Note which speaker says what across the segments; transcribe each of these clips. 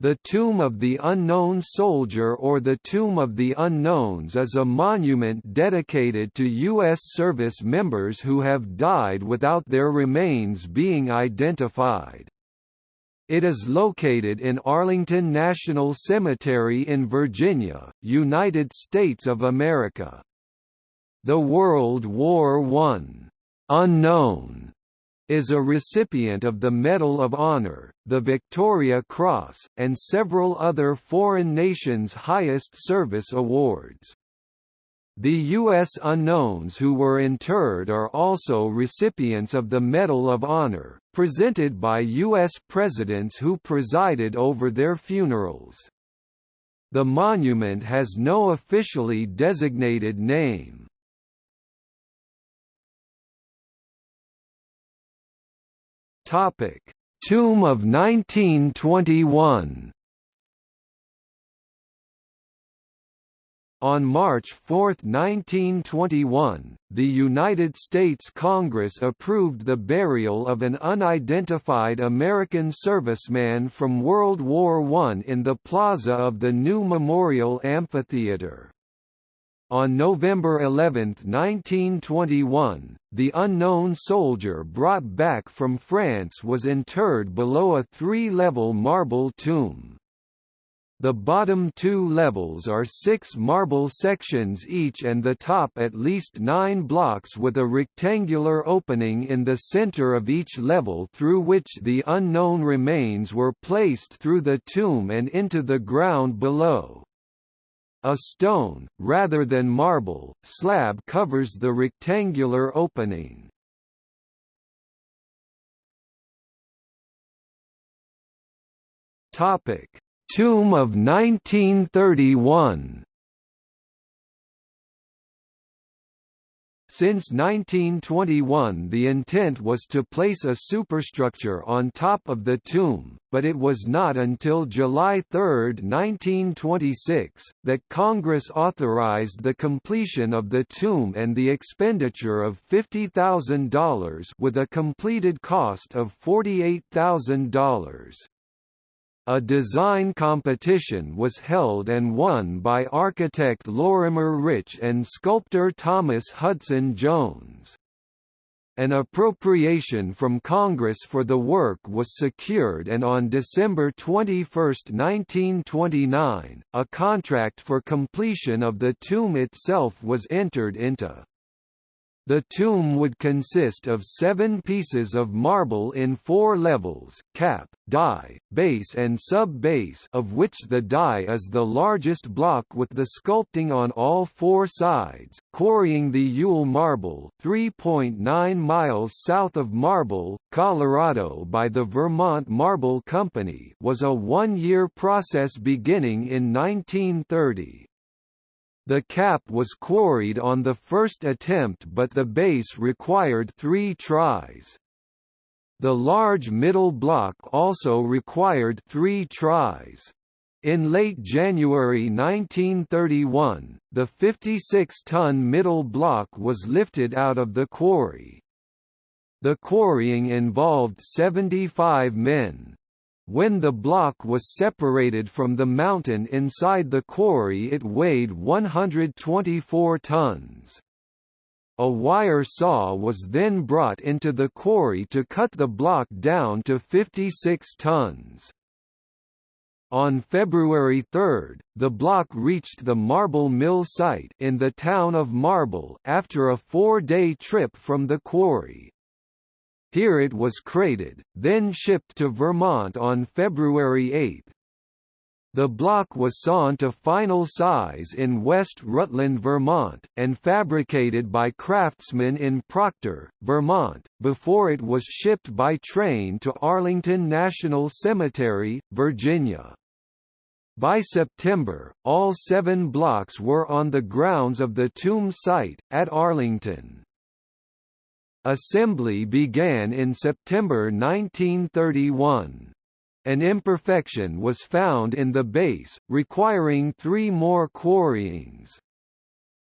Speaker 1: The Tomb of the Unknown Soldier or the Tomb of the Unknowns is a monument dedicated to U.S. service members who have died without their remains being identified. It is located in Arlington National Cemetery in Virginia, United States of America. The World War I unknown is a recipient of the Medal of Honor, the Victoria Cross, and several other foreign nations' highest service awards. The U.S. unknowns who were interred are also recipients of the Medal of Honor, presented by U.S. presidents who presided over their funerals. The monument has no officially designated name. Topic: Tomb of 1921. On March 4, 1921, the United States Congress approved the burial of an unidentified American serviceman from World War I in the plaza of the new Memorial Amphitheater. On November 11, 1921, the unknown soldier brought back from France was interred below a three-level marble tomb. The bottom two levels are six marble sections each and the top at least nine blocks with a rectangular opening in the center of each level through which the unknown remains were placed through the tomb and into the ground below. A stone, rather than marble, slab covers the rectangular opening. Topic: Tomb of 1931. Since 1921 the intent was to place a superstructure on top of the tomb, but it was not until July 3, 1926, that Congress authorized the completion of the tomb and the expenditure of $50,000 with a completed cost of $48,000. A design competition was held and won by architect Lorimer Rich and sculptor Thomas Hudson Jones. An appropriation from Congress for the work was secured and on December 21, 1929, a contract for completion of the tomb itself was entered into. The tomb would consist of seven pieces of marble in four levels, cap, die, base and sub-base of which the die is the largest block with the sculpting on all four sides. Quarrying the Yule Marble 3.9 miles south of Marble, Colorado by the Vermont Marble Company was a one-year process beginning in 1930. The cap was quarried on the first attempt but the base required three tries. The large middle block also required three tries. In late January 1931, the 56-ton middle block was lifted out of the quarry. The quarrying involved 75 men. When the block was separated from the mountain inside the quarry it weighed 124 tons. A wire saw was then brought into the quarry to cut the block down to 56 tons. On February 3, the block reached the Marble Mill site in the town of Marble after a four-day trip from the quarry. Here it was crated, then shipped to Vermont on February 8. The block was sawn to final size in West Rutland, Vermont, and fabricated by craftsmen in Proctor, Vermont, before it was shipped by train to Arlington National Cemetery, Virginia. By September, all seven blocks were on the grounds of the tomb site, at Arlington. Assembly began in September 1931. An imperfection was found in the base, requiring three more quarryings.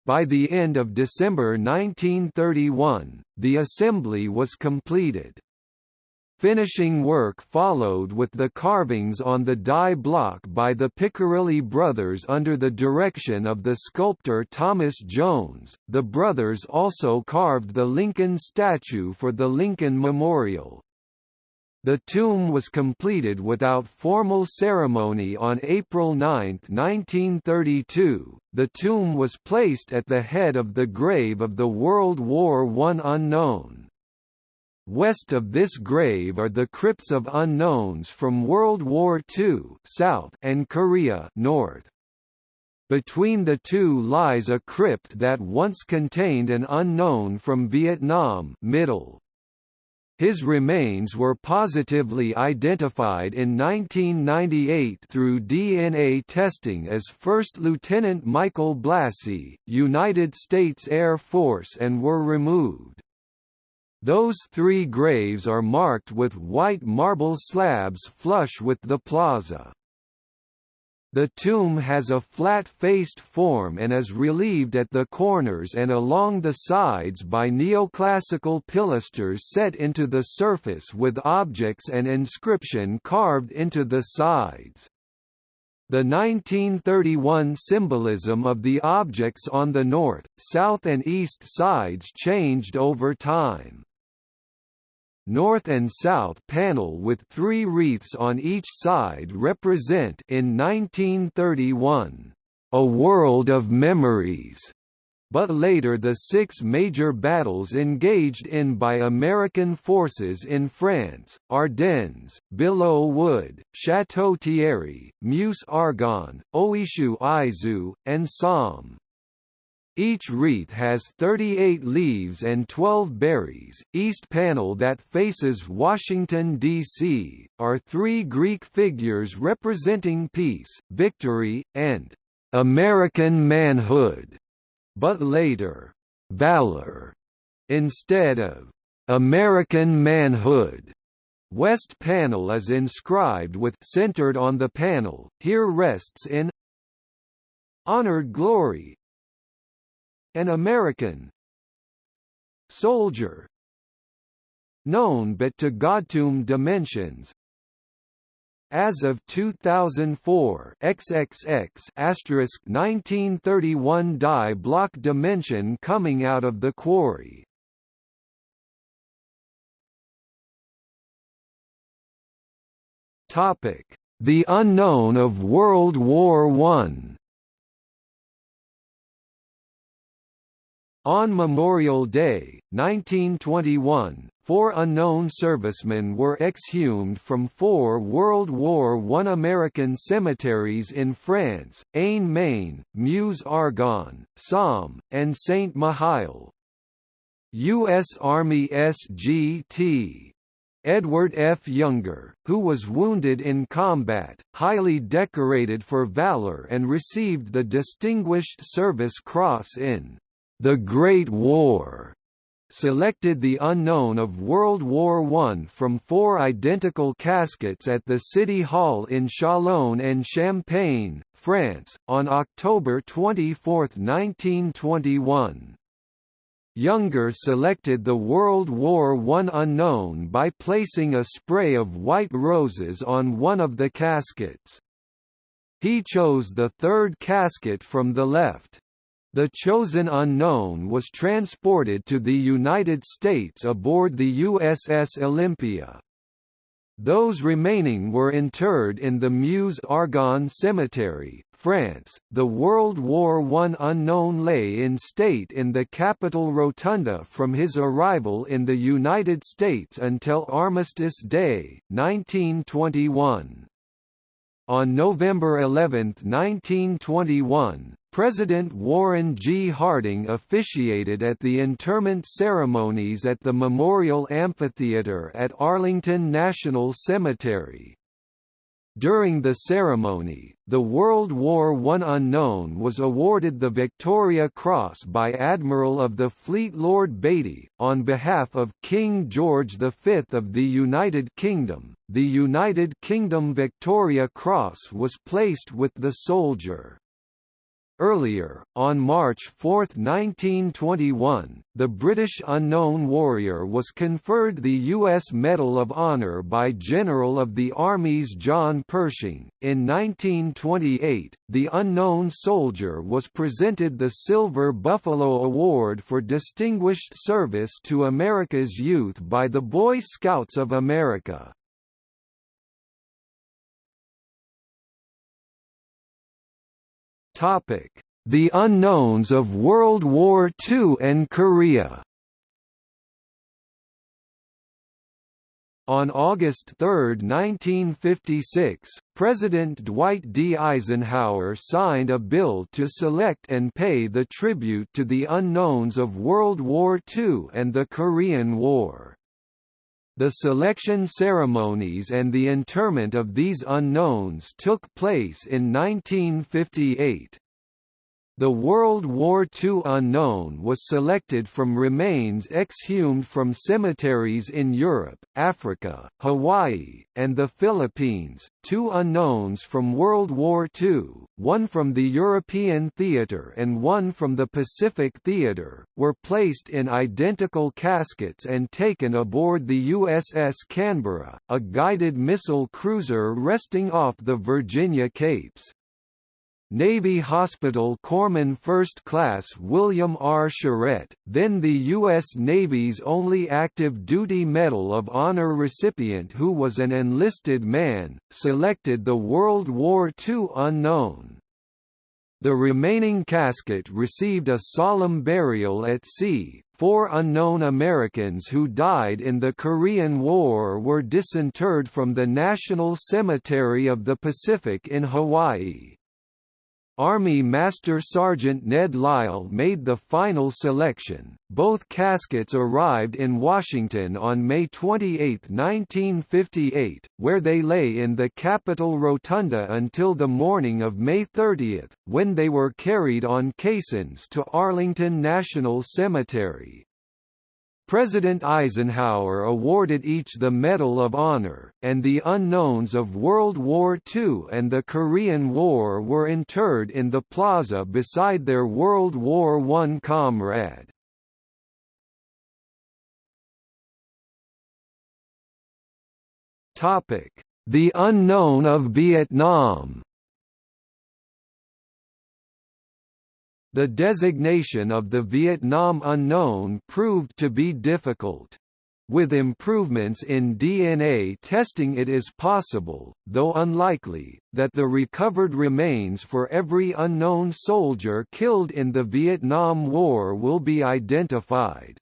Speaker 1: By the end of December 1931, the assembly was completed. Finishing work followed with the carvings on the die block by the Piccirilli brothers under the direction of the sculptor Thomas Jones. The brothers also carved the Lincoln statue for the Lincoln Memorial. The tomb was completed without formal ceremony on April 9, 1932. The tomb was placed at the head of the grave of the World War I unknown. West of this grave are the crypts of unknowns from World War II south and Korea north. Between the two lies a crypt that once contained an unknown from Vietnam middle. His remains were positively identified in 1998 through DNA testing as First Lieutenant Michael Blassie, United States Air Force and were removed. Those three graves are marked with white marble slabs flush with the plaza. The tomb has a flat-faced form and is relieved at the corners and along the sides by neoclassical pilasters set into the surface with objects and inscription carved into the sides. The 1931 symbolism of the objects on the north, south and east sides changed over time north and south panel with three wreaths on each side represent in 1931, "...a world of memories." But later the six major battles engaged in by American forces in France, Ardennes, Belleau Wood, Château-Thierry, Meuse-Argonne, Oise-Aisne, and Somme. Each wreath has 38 leaves and 12 berries. East panel that faces Washington, D.C., are three Greek figures representing peace, victory, and American manhood, but later, valor, instead of American manhood. West panel is inscribed with centered on the panel, here rests in honored glory, an American soldier known but to Godtomb dimensions as of 2004 XXX asterisk 1931 die block dimension coming out of the quarry. Topic The unknown of World War One On Memorial Day, 1921, four unknown servicemen were exhumed from four World War I American cemeteries in France, Aisne-Marne, Meuse-Argonne, Somme, and Saint-Mihiel. U.S. Army SGT Edward F. Younger, who was wounded in combat, highly decorated for valor and received the Distinguished Service Cross in the Great War selected the unknown of World War I from four identical caskets at the City Hall in Châlons-en-Champagne, France, on October 24, 1921. Younger selected the World War I unknown by placing a spray of white roses on one of the caskets. He chose the third casket from the left. The chosen unknown was transported to the United States aboard the USS Olympia. Those remaining were interred in the Meuse-Argonne Cemetery, France. The World War I unknown lay in state in the Capitol Rotunda from his arrival in the United States until Armistice Day, 1921. On November 11, 1921, President Warren G. Harding officiated at the interment ceremonies at the Memorial Amphitheater at Arlington National Cemetery. During the ceremony, the World War I unknown was awarded the Victoria Cross by Admiral of the Fleet Lord Beatty, on behalf of King George V of the United Kingdom. The United Kingdom Victoria Cross was placed with the soldier. Earlier, on March 4, 1921, the British Unknown Warrior was conferred the U.S. Medal of Honor by General of the Armies John Pershing. In 1928, the Unknown Soldier was presented the Silver Buffalo Award for Distinguished Service to America's Youth by the Boy Scouts of America. Topic: The unknowns of World War II and Korea. On August 3, 1956, President Dwight D. Eisenhower signed a bill to select and pay the tribute to the unknowns of World War II and the Korean War. The selection ceremonies and the interment of these unknowns took place in 1958. The World War II unknown was selected from remains exhumed from cemeteries in Europe, Africa, Hawaii, and the Philippines. Two unknowns from World War II, one from the European theater and one from the Pacific theater, were placed in identical caskets and taken aboard the USS Canberra, a guided missile cruiser resting off the Virginia Capes. Navy Hospital Corpsman First Class William R. Charette, then the U.S. Navy's only active duty Medal of Honor recipient who was an enlisted man, selected the World War II unknown. The remaining casket received a solemn burial at sea. Four unknown Americans who died in the Korean War were disinterred from the National Cemetery of the Pacific in Hawaii. Army Master Sergeant Ned Lyle made the final selection. Both caskets arrived in Washington on May 28, 1958, where they lay in the Capitol Rotunda until the morning of May 30, when they were carried on caissons to Arlington National Cemetery. President Eisenhower awarded each the Medal of Honor, and the unknowns of World War II and the Korean War were interred in the plaza beside their World War I comrade. The unknown of Vietnam The designation of the Vietnam unknown proved to be difficult. With improvements in DNA testing it is possible, though unlikely, that the recovered remains for every unknown soldier killed in the Vietnam War will be identified.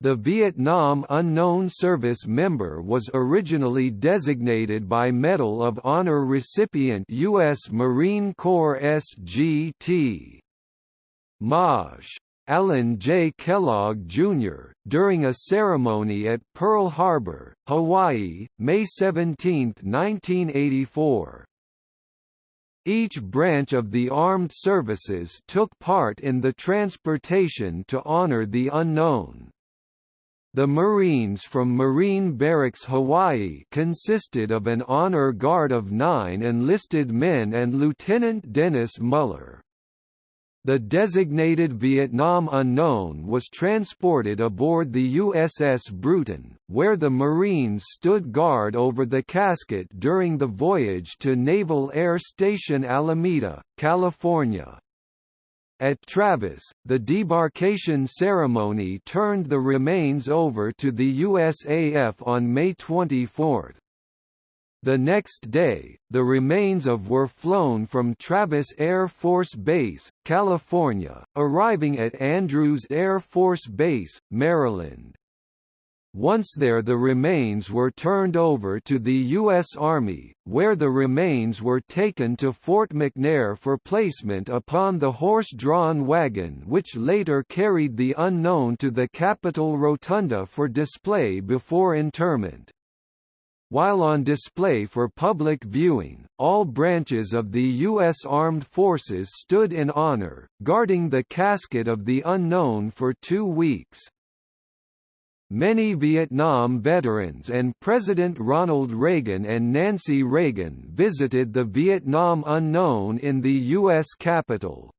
Speaker 1: The Vietnam Unknown Service member was originally designated by Medal of Honor recipient U.S. Marine Corps SGT. Maj. Allan J. Kellogg, Jr., during a ceremony at Pearl Harbor, Hawaii, May 17, 1984. Each branch of the armed services took part in the transportation to honor the unknown. The Marines from Marine Barracks Hawaii consisted of an honor guard of nine enlisted men and Lieutenant Dennis Muller. The designated Vietnam Unknown was transported aboard the USS Brewton, where the Marines stood guard over the casket during the voyage to Naval Air Station Alameda, California. At Travis, the debarkation ceremony turned the remains over to the USAF on May 24. The next day, the remains of were flown from Travis Air Force Base, California, arriving at Andrews Air Force Base, Maryland. Once there the remains were turned over to the U.S. Army, where the remains were taken to Fort McNair for placement upon the horse-drawn wagon which later carried the unknown to the Capitol Rotunda for display before interment. While on display for public viewing, all branches of the U.S. Armed Forces stood in honor, guarding the casket of the unknown for two weeks. Many Vietnam veterans and President Ronald Reagan and Nancy Reagan visited the Vietnam Unknown in the U.S. Capitol.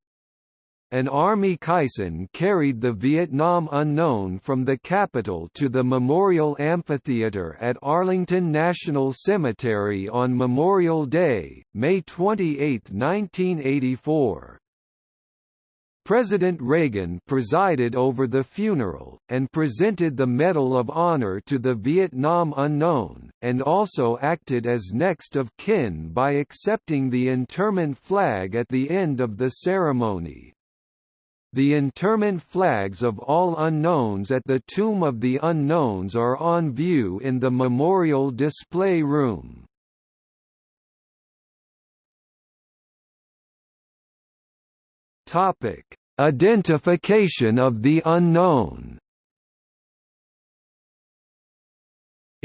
Speaker 1: An Army caisson carried the Vietnam Unknown from the Capitol to the Memorial Amphitheater at Arlington National Cemetery on Memorial Day, May 28, 1984. President Reagan presided over the funeral, and presented the Medal of Honor to the Vietnam Unknown, and also acted as next of kin by accepting the interment flag at the end of the ceremony. The interment flags of all unknowns at the Tomb of the Unknowns are on view in the Memorial Display Room. Topic: Identification of the unknown.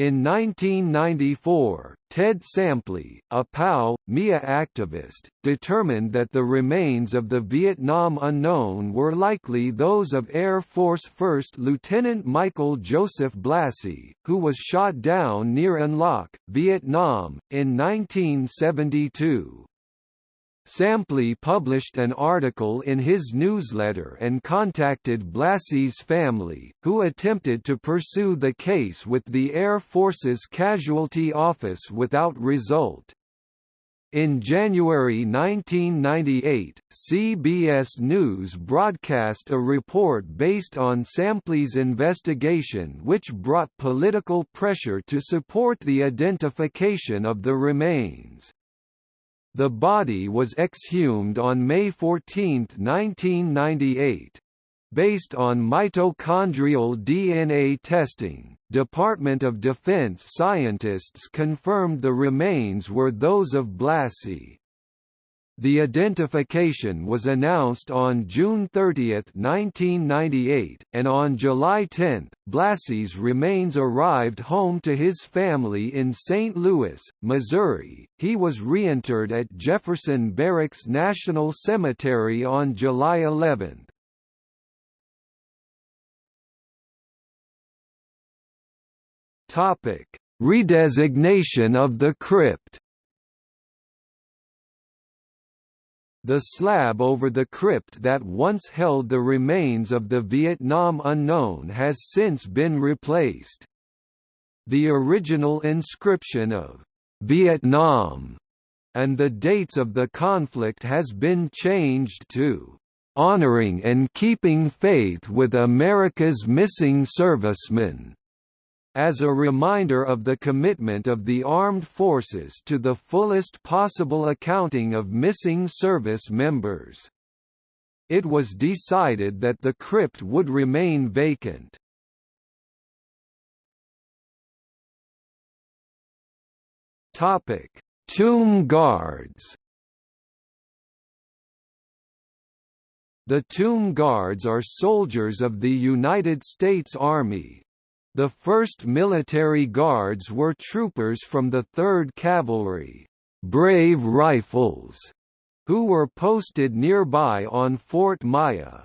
Speaker 1: In 1994, Ted Sampley, a POW, MIA activist, determined that the remains of the Vietnam unknown were likely those of Air Force First Lieutenant Michael Joseph Blassie, who was shot down near An Loc, Vietnam, in 1972. Sampley published an article in his newsletter and contacted Blassie's family, who attempted to pursue the case with the Air Force's Casualty Office without result. In January 1998, CBS News broadcast a report based on Sampley's investigation which brought political pressure to support the identification of the remains. The body was exhumed on May 14, 1998. Based on mitochondrial DNA testing, Department of Defense scientists confirmed the remains were those of Blassie. The identification was announced on June 30, 1998, and on July 10, Blassie's remains arrived home to his family in St. Louis, Missouri. He was reinterred at Jefferson Barracks National Cemetery on July 11. Topic: Redesignation of the crypt. The slab over the crypt that once held the remains of the Vietnam unknown has since been replaced. The original inscription of Vietnam and the dates of the conflict has been changed to honoring and keeping faith with America's missing servicemen as a reminder of the commitment of the armed forces to the fullest possible accounting of missing service members. It was decided that the crypt would remain vacant. Topic: Tomb guards. The Tomb Guards are soldiers of the United States Army, the first military guards were troopers from the 3rd Cavalry, Brave Rifles, who were posted nearby on Fort Myer.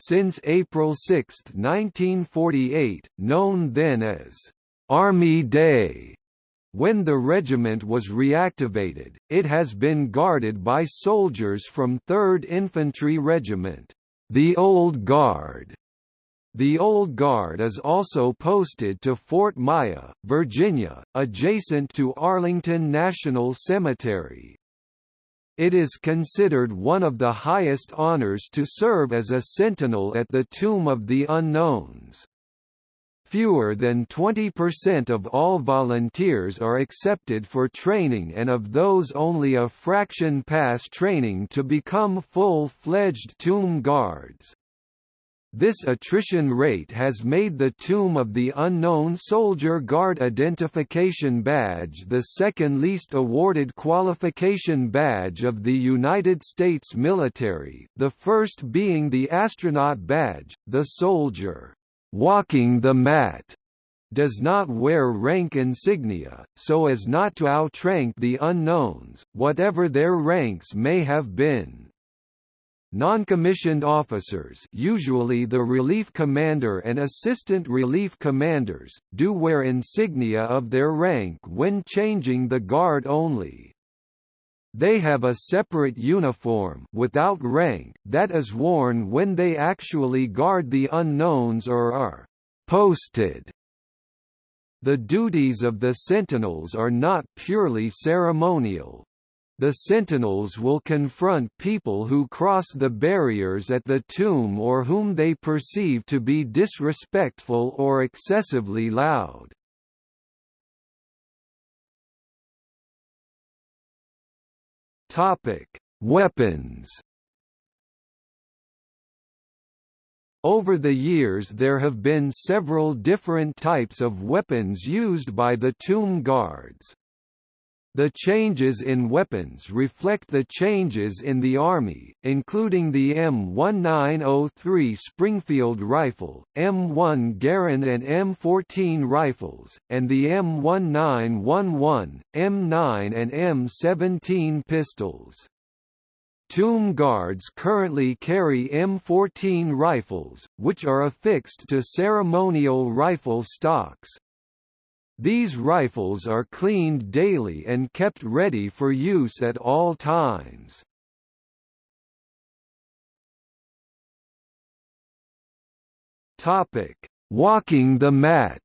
Speaker 1: Since April 6, 1948, known then as Army Day, when the regiment was reactivated, it has been guarded by soldiers from 3rd Infantry Regiment, the Old Guard, the Old Guard is also posted to Fort Myer, Virginia, adjacent to Arlington National Cemetery. It is considered one of the highest honors to serve as a sentinel at the Tomb of the Unknowns. Fewer than 20% of all volunteers are accepted for training and of those only a fraction pass training to become full-fledged tomb guards. This attrition rate has made the Tomb of the Unknown Soldier Guard Identification Badge the second least awarded qualification badge of the United States military, the first being the Astronaut Badge. The soldier, walking the mat, does not wear rank insignia, so as not to outrank the unknowns, whatever their ranks may have been. Non-commissioned officers usually the relief commander and assistant relief commanders, do wear insignia of their rank when changing the guard only. They have a separate uniform without rank that is worn when they actually guard the unknowns or are posted. The duties of the sentinels are not purely ceremonial. The sentinels will confront people who cross the barriers at the tomb or whom they perceive to be disrespectful or excessively loud. Weapons. Over the years there have been several different types of weapons used by the tomb guards. The changes in weapons reflect the changes in the Army, including the M1903 Springfield rifle, M1 Garand and M14 rifles, and the M1911, M9 and M17 pistols. Tomb Guards currently carry M14 rifles, which are affixed to ceremonial rifle stocks, these rifles are cleaned daily and kept ready for use at all times. Topic: Walking the mat.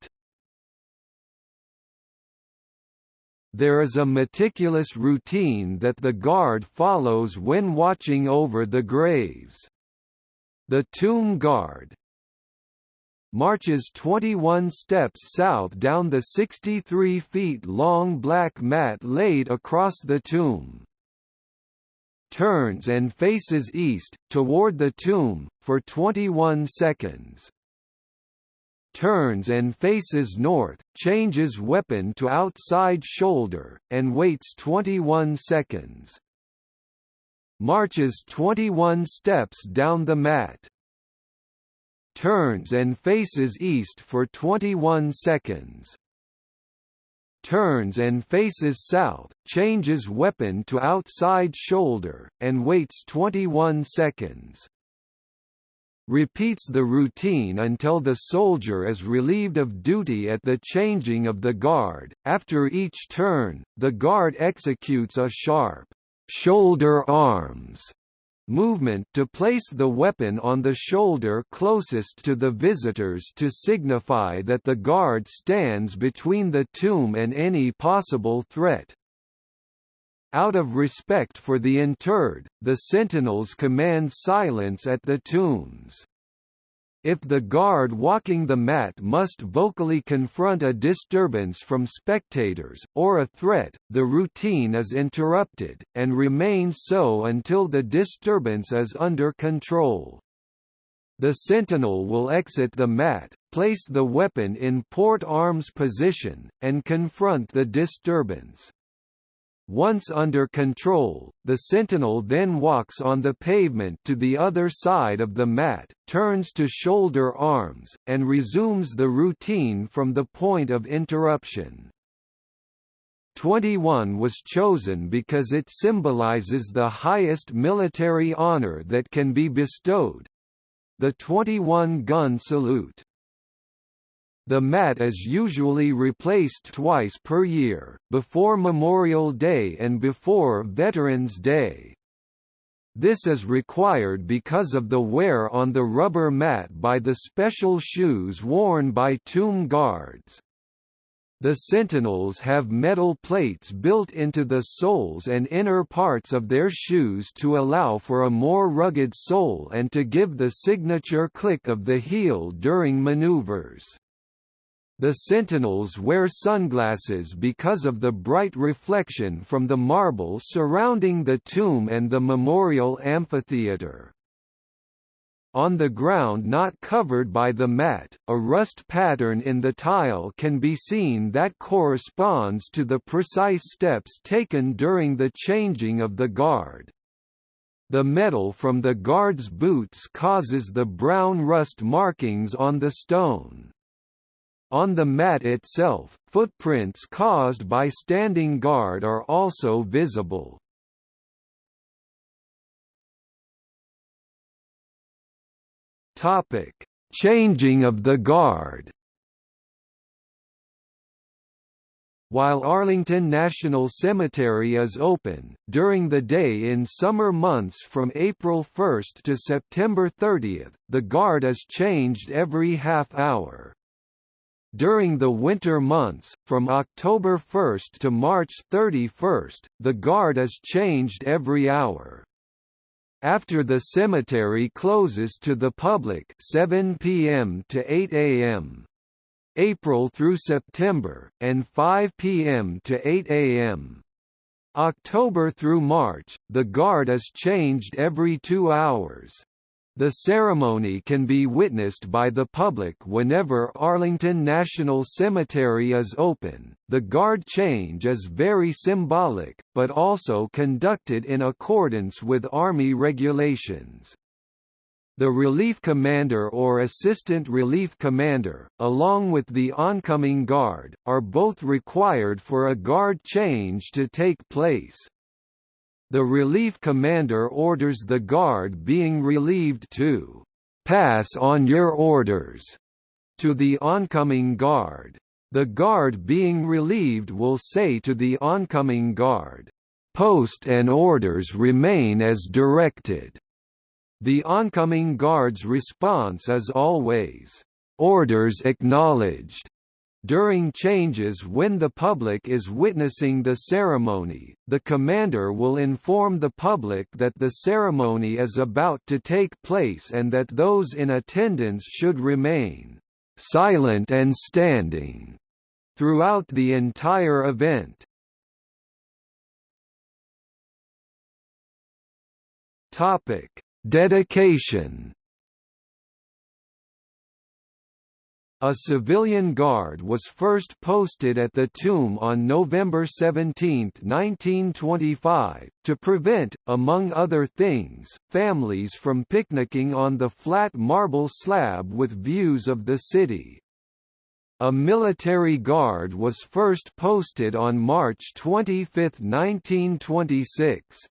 Speaker 1: There is a meticulous routine that the guard follows when watching over the graves. The tomb guard, marches 21 steps south down the 63 feet long black mat laid across the tomb. Turns and faces east, toward the tomb, for 21 seconds. Turns and faces north, changes weapon to outside shoulder, and waits 21 seconds. Marches 21 steps down the mat turns and faces east for 21 seconds. Turns and faces south, changes weapon to outside shoulder, and waits 21 seconds. Repeats the routine until the soldier is relieved of duty at the changing of the guard. After each turn, the guard executes a sharp shoulder arms movement to place the weapon on the shoulder closest to the visitors to signify that the guard stands between the tomb and any possible threat. Out of respect for the interred, the sentinels command silence at the tombs. If the guard walking the mat must vocally confront a disturbance from spectators, or a threat, the routine is interrupted, and remains so until the disturbance is under control. The sentinel will exit the mat, place the weapon in port arms position, and confront the disturbance. Once under control, the sentinel then walks on the pavement to the other side of the mat, turns to shoulder arms, and resumes the routine from the point of interruption. 21 was chosen because it symbolizes the highest military honor that can be bestowed—the 21-gun salute. The mat is usually replaced twice per year, before Memorial Day and before Veterans Day. This is required because of the wear on the rubber mat by the special shoes worn by tomb guards. The sentinels have metal plates built into the soles and inner parts of their shoes to allow for a more rugged sole and to give the signature click of the heel during maneuvers. The sentinels wear sunglasses because of the bright reflection from the marble surrounding the tomb and the memorial amphitheater. On the ground not covered by the mat, a rust pattern in the tile can be seen that corresponds to the precise steps taken during the changing of the guard. The metal from the guard's boots causes the brown rust markings on the stone. On the mat itself, footprints caused by standing guard are also visible. Topic: Changing of the guard. While Arlington National Cemetery is open, during the day in summer months from April 1 to September 30, the guard is changed every half hour. During the winter months, from October 1 to March 31, the guard is changed every hour. After the cemetery closes to the public 7 p.m. to 8 a.m. April through September, and 5 p.m. to 8 a.m. October through March, the guard is changed every two hours. The ceremony can be witnessed by the public whenever Arlington National Cemetery is open. The guard change is very symbolic, but also conducted in accordance with Army regulations. The relief commander or assistant relief commander, along with the oncoming guard, are both required for a guard change to take place. The relief commander orders the guard being relieved to pass on your orders to the oncoming guard. The guard being relieved will say to the oncoming guard, "Post and orders remain as directed." The oncoming guard's response is always, "Orders acknowledged." During changes when the public is witnessing the ceremony, the commander will inform the public that the ceremony is about to take place and that those in attendance should remain silent and standing throughout the entire event. Topic: Dedication A civilian guard was first posted at the tomb on November 17, 1925, to prevent, among other things, families from picnicking on the flat marble slab with views of the city. A military guard was first posted on March 25, 1926.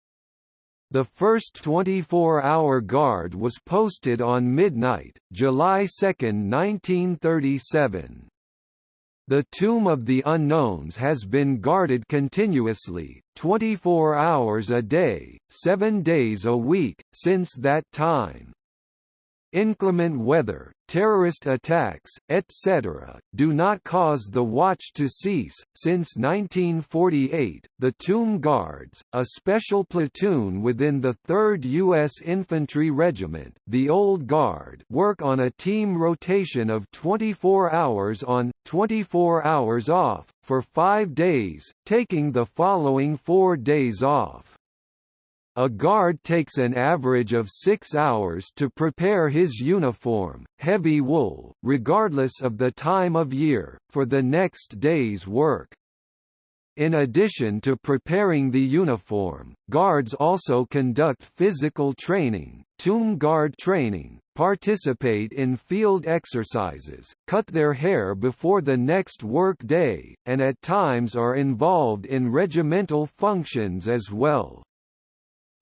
Speaker 1: The first 24-hour guard was posted on midnight, July 2, 1937. The Tomb of the Unknowns has been guarded continuously, 24 hours a day, 7 days a week, since that time. Inclement weather, terrorist attacks, etc., do not cause the watch to cease. Since 1948, the Tomb Guards, a special platoon within the 3rd U.S. Infantry Regiment, the Old Guard, work on a team rotation of 24 hours on, 24 hours off, for five days, taking the following four days off. A guard takes an average of six hours to prepare his uniform, heavy wool, regardless of the time of year, for the next day's work. In addition to preparing the uniform, guards also conduct physical training, tomb guard training, participate in field exercises, cut their hair before the next work day, and at times are involved in regimental functions as well.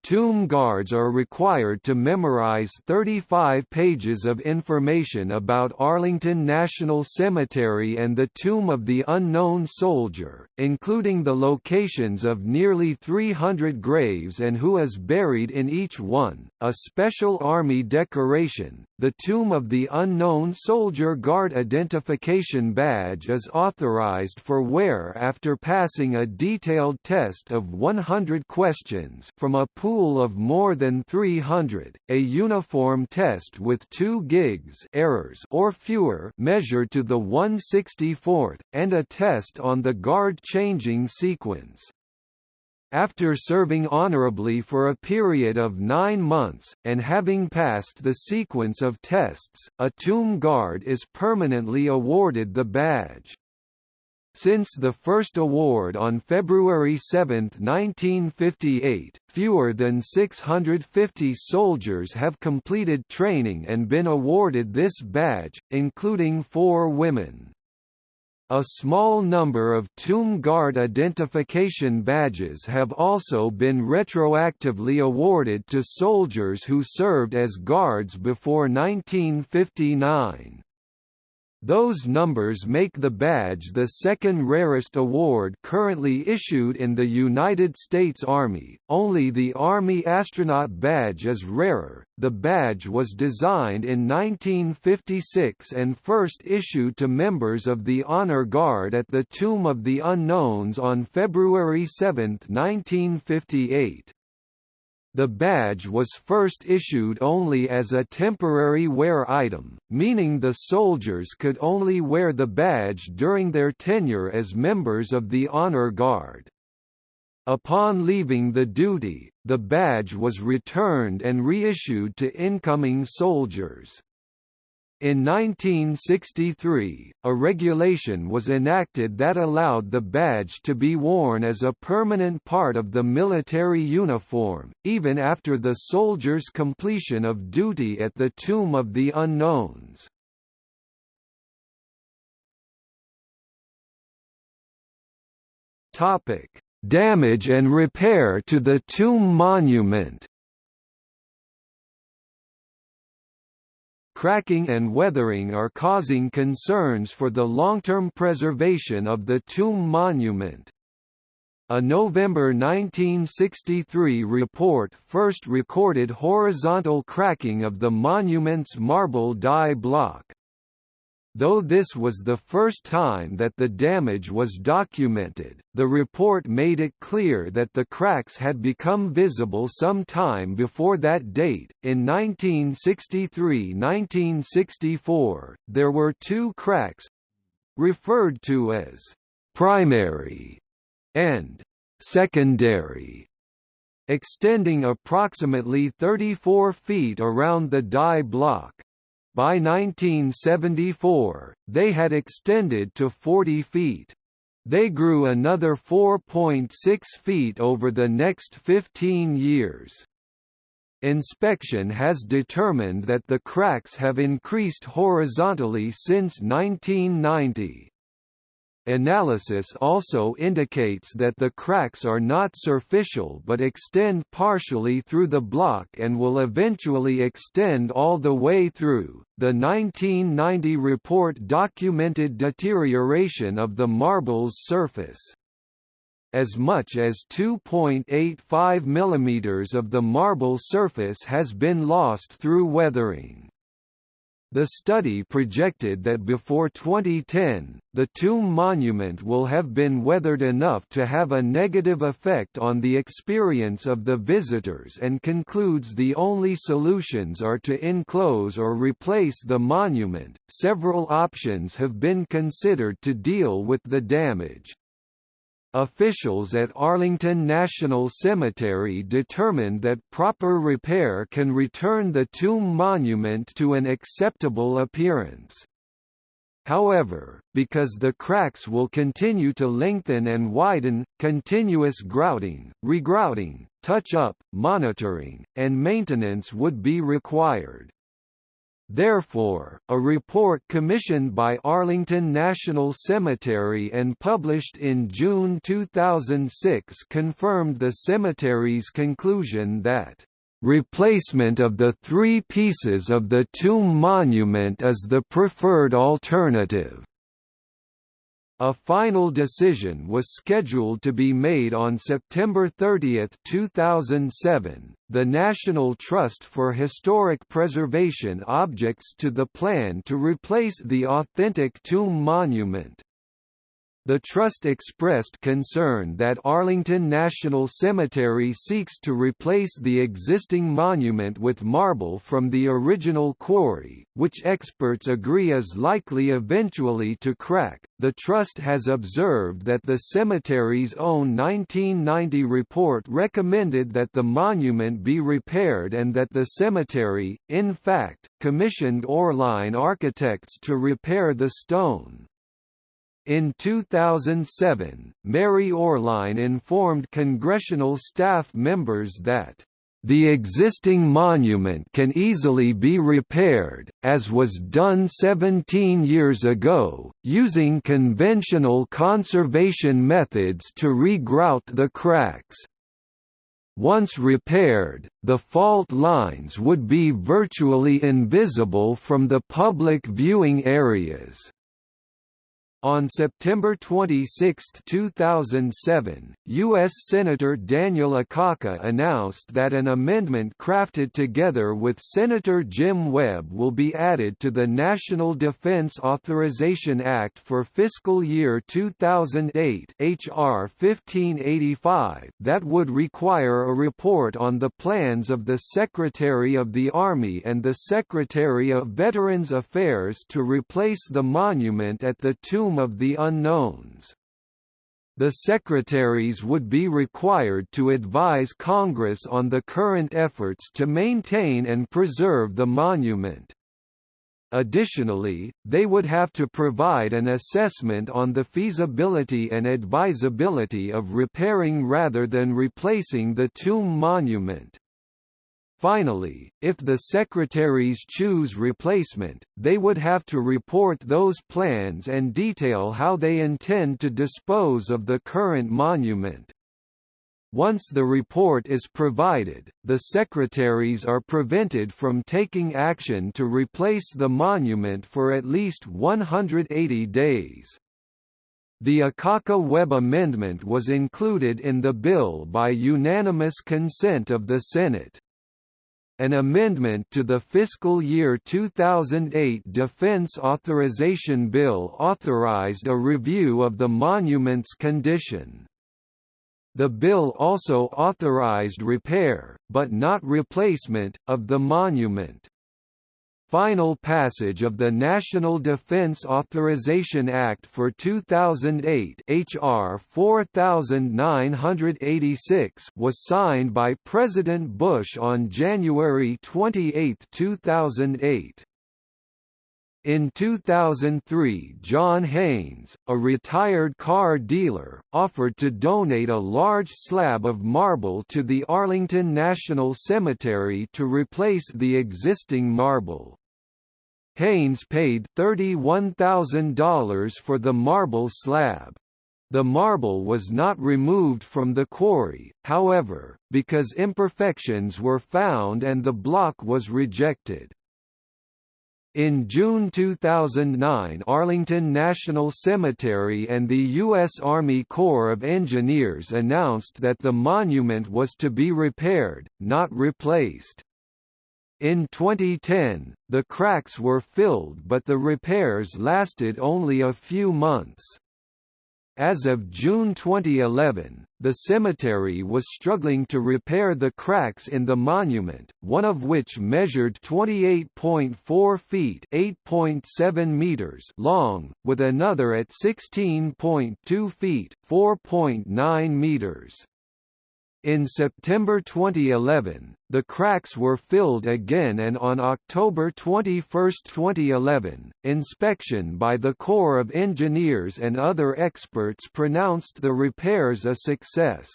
Speaker 1: Tomb guards are required to memorize 35 pages of information about Arlington National Cemetery and the Tomb of the Unknown Soldier, including the locations of nearly 300 graves and who is buried in each one, a special Army decoration. The Tomb of the Unknown Soldier Guard Identification Badge is authorized for wear after passing a detailed test of 100 questions from a pool of more than 300, a uniform test with 2 gigs errors or fewer measured to the 164th, and a test on the guard changing sequence. After serving honorably for a period of nine months, and having passed the sequence of tests, a tomb guard is permanently awarded the badge. Since the first award on February 7, 1958, fewer than 650 soldiers have completed training and been awarded this badge, including four women. A small number of Tomb Guard identification badges have also been retroactively awarded to soldiers who served as guards before 1959. Those numbers make the badge the second rarest award currently issued in the United States Army. Only the Army Astronaut Badge is rarer. The badge was designed in 1956 and first issued to members of the Honor Guard at the Tomb of the Unknowns on February 7, 1958. The badge was first issued only as a temporary wear item, meaning the soldiers could only wear the badge during their tenure as members of the Honor Guard. Upon leaving the duty, the badge was returned and reissued to incoming soldiers. In 1963, a regulation was enacted that allowed the badge to be worn as a permanent part of the military uniform, even after the soldier's completion of duty at the Tomb of the Unknowns. Damage and repair to the tomb monument cracking and weathering are causing concerns for the long-term preservation of the tomb monument. A November 1963 report first recorded horizontal cracking of the monument's marble die block. Though this was the first time that the damage was documented, the report made it clear that the cracks had become visible some time before that date. In 1963-1964, there were two cracks referred to as primary and secondary extending approximately 34 feet around the die block. By 1974, they had extended to 40 feet. They grew another 4.6 feet over the next 15 years. Inspection has determined that the cracks have increased horizontally since 1990. Analysis also indicates that the cracks are not superficial but extend partially through the block and will eventually extend all the way through. The 1990 report documented deterioration of the marble's surface. As much as 2.85 mm of the marble surface has been lost through weathering. The study projected that before 2010, the tomb monument will have been weathered enough to have a negative effect on the experience of the visitors and concludes the only solutions are to enclose or replace the monument. Several options have been considered to deal with the damage. Officials at Arlington National Cemetery determined that proper repair can return the tomb monument to an acceptable appearance. However, because the cracks will continue to lengthen and widen, continuous grouting, regrouting, touch-up, monitoring, and maintenance would be required. Therefore, a report commissioned by Arlington National Cemetery and published in June 2006 confirmed the cemetery's conclusion that Replacement of the three pieces of the tomb monument is the preferred alternative. A final decision was scheduled to be made on September 30, 2007. The National Trust for Historic Preservation objects to the plan to replace the authentic tomb monument. The Trust expressed concern that Arlington National Cemetery seeks to replace the existing monument with marble from the original quarry, which experts agree is likely eventually to crack. The Trust has observed that the cemetery's own 1990 report recommended that the monument be repaired and that the cemetery, in fact, commissioned Oehrlein architects to repair the stone. In 2007, Mary Oehrlein informed congressional staff members that The existing monument can easily be repaired, as was done 17 years ago, using conventional conservation methods to regrout the cracks. Once repaired, the fault lines would be virtually invisible from the public viewing areas. On September 26, 2007, U.S. Senator Daniel Akaka announced that an amendment crafted together with Senator Jim Webb will be added to the National Defense Authorization Act for fiscal year 2008 H.R. 1585 that would require a report on the plans of the Secretary of the Army and the Secretary of Veterans Affairs to replace the monument at the Tomb Of the Unknowns. The secretaries would be required to advise Congress on the current efforts to maintain and preserve the monument. Additionally, they would have to provide an assessment on the feasibility and advisability of repairing rather than replacing the tomb monument. Finally, if the secretaries choose replacement, they would have to report those plans and detail how they intend to dispose of the current monument. Once the report is provided, the secretaries are prevented from taking action to replace the monument for at least 180 days. The Akaka-Webb amendment was included in the bill by unanimous consent of the Senate an amendment to the fiscal year 2008 Defense Authorization Bill authorized a review of the monument's condition. The bill also authorized repair, but not replacement, of the monument final passage of the National Defense Authorization Act for 2008 HR 4986 was signed by President Bush on January 28, 2008. In 2003 John Haynes, a retired car dealer, offered to donate a large slab of marble to the Arlington National Cemetery to replace the existing marble. Haynes paid $31,000 for the marble slab. The marble was not removed from the quarry, however, because imperfections were found and the block was rejected. In June 2009 Arlington National Cemetery and the U.S. Army Corps of Engineers announced that the monument was to be repaired, not replaced. In 2010, the cracks were filled but the repairs lasted only a few months. As of June 2011, the cemetery was struggling to repair the cracks in the monument, one of which measured 28.4 feet (8.7 meters) long, with another at 16.2 feet (4.9 meters). In September 2011, the cracks were filled again and on October 21, 2011, inspection by the Corps of Engineers and other experts pronounced the repairs a success.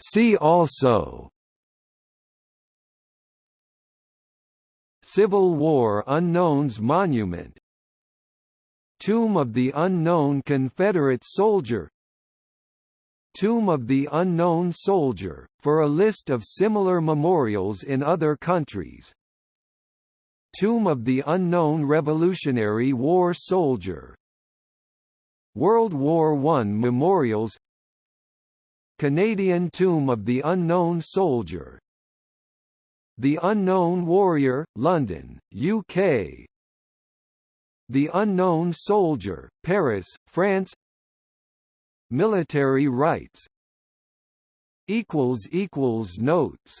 Speaker 1: See also Civil War Unknowns Monument Tomb of the Unknown Confederate Soldier. Tomb of the Unknown Soldier, for a list of similar memorials in other countries. Tomb of the Unknown Revolutionary War Soldier. World War I Memorials. Canadian Tomb of the Unknown Soldier. The Unknown Warrior, London, UK the Unknown Soldier, Paris, France. Military rites. Notes